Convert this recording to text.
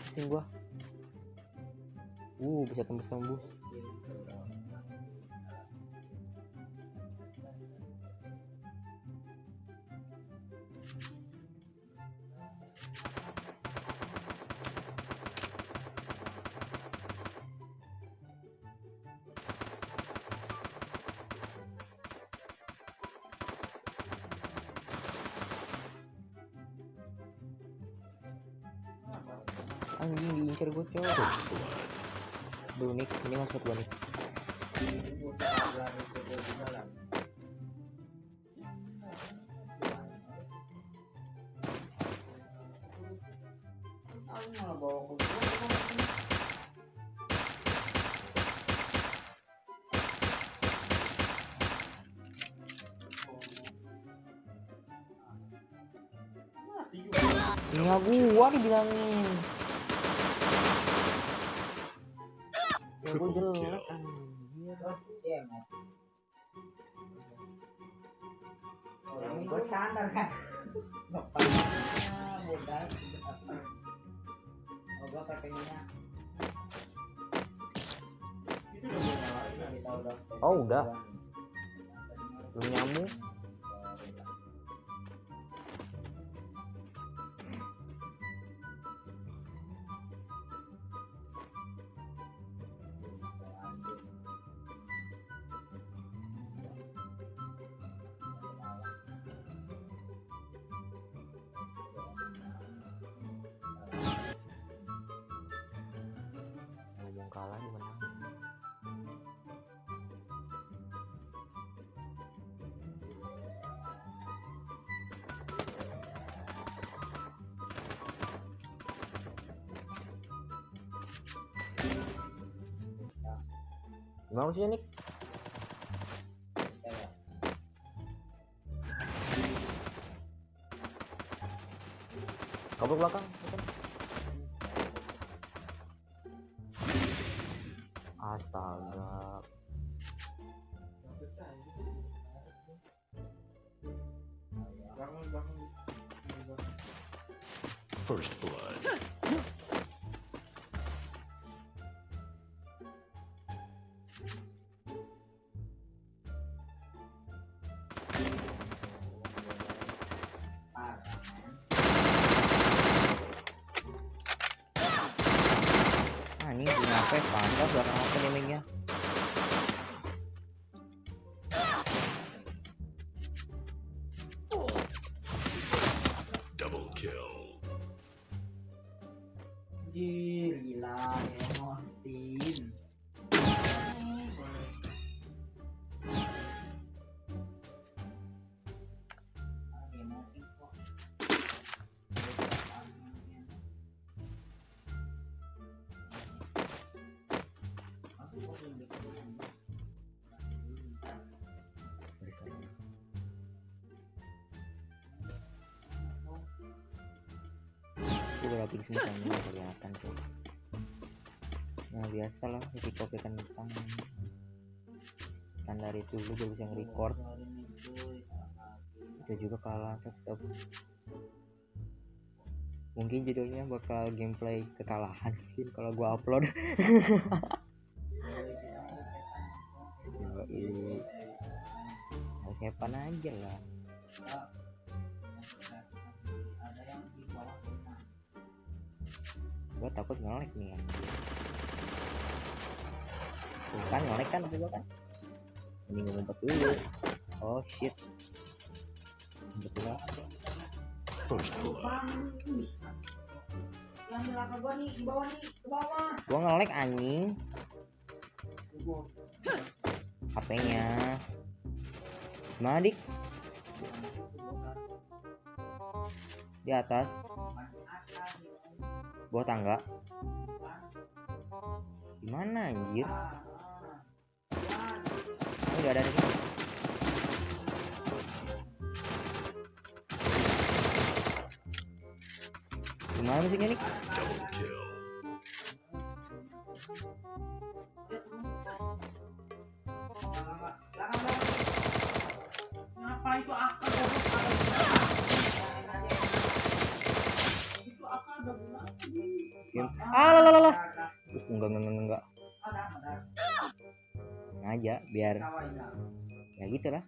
500 ping gua. Uh, bisa tembus-tembus. Anjing diincar gua cowok. Duh, nih, ini masuk gua nih. Ini gua dibilangin. Triple jelek kill. anjir. gue standar kan bapaknya modal oh gue Oh, udah. Belum nyambung. Gimana maksudnya nih? Kabur belakang. Astaga. First blood. cái khoản đó được không? Anh em mình nhé Itu grafik semuanya nggak kelihatan tuh. Nah biasa lah risiko kentang. Standar itu lu gak bisa nge-record itu juga kalah tetap mungkin judulnya bakal gameplay kekalahan mungkin kalau gua upload hepan aja lah. Gua takut ngelek nih ya Tuh kan ngelek kan gua kan? Ini ngumpet dulu. Oh shit. Ngumpet dulu. First. Yang di belakang gua nih, di bawah nih, ke bawah. gua ngelek anjing. HP-nya gimana dik. Di atas. Bawah tangga. Gimana anjir? Ini udah ada di gimana musiknya nih itu akar? Itu akar udah Game. Ah, lah, lah, lah, enggak, enggak, enggak, enggak. Sengaja biar ya gitu lah.